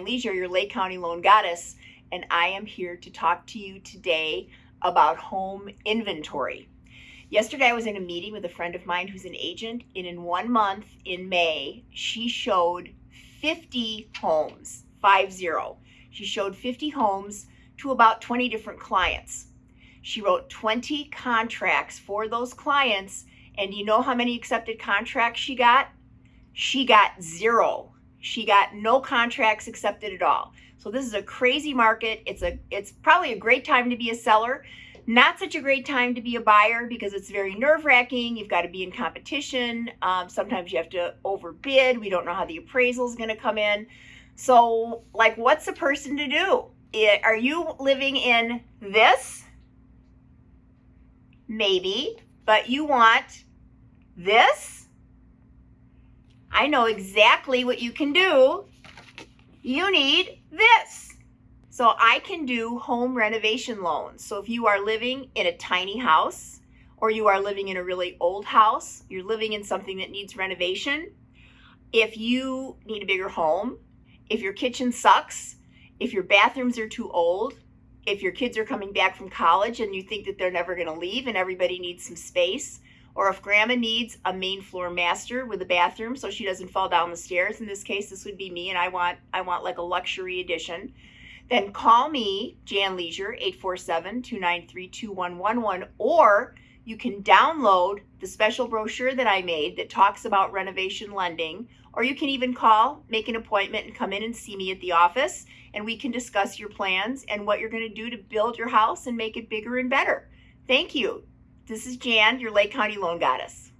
Leisure, your Lake County Loan Goddess, and I am here to talk to you today about home inventory. Yesterday, I was in a meeting with a friend of mine who's an agent, and in one month in May, she showed 50 homes, five zero. She showed 50 homes to about 20 different clients. She wrote 20 contracts for those clients, and you know how many accepted contracts she got? She got zero she got no contracts accepted at all. So this is a crazy market. It's a it's probably a great time to be a seller. Not such a great time to be a buyer because it's very nerve wracking. You've got to be in competition. Um, sometimes you have to overbid. We don't know how the appraisal is going to come in. So, like, what's a person to do? It, are you living in this? Maybe, but you want this? I know exactly what you can do. You need this. So I can do home renovation loans. So if you are living in a tiny house or you are living in a really old house, you're living in something that needs renovation, if you need a bigger home, if your kitchen sucks, if your bathrooms are too old, if your kids are coming back from college and you think that they're never going to leave and everybody needs some space, or if grandma needs a main floor master with a bathroom so she doesn't fall down the stairs in this case this would be me and i want i want like a luxury edition then call me jan leisure 847-293-2111 or you can download the special brochure that i made that talks about renovation lending or you can even call make an appointment and come in and see me at the office and we can discuss your plans and what you're going to do to build your house and make it bigger and better. Thank you this is Jan, your Lake County Loan Goddess.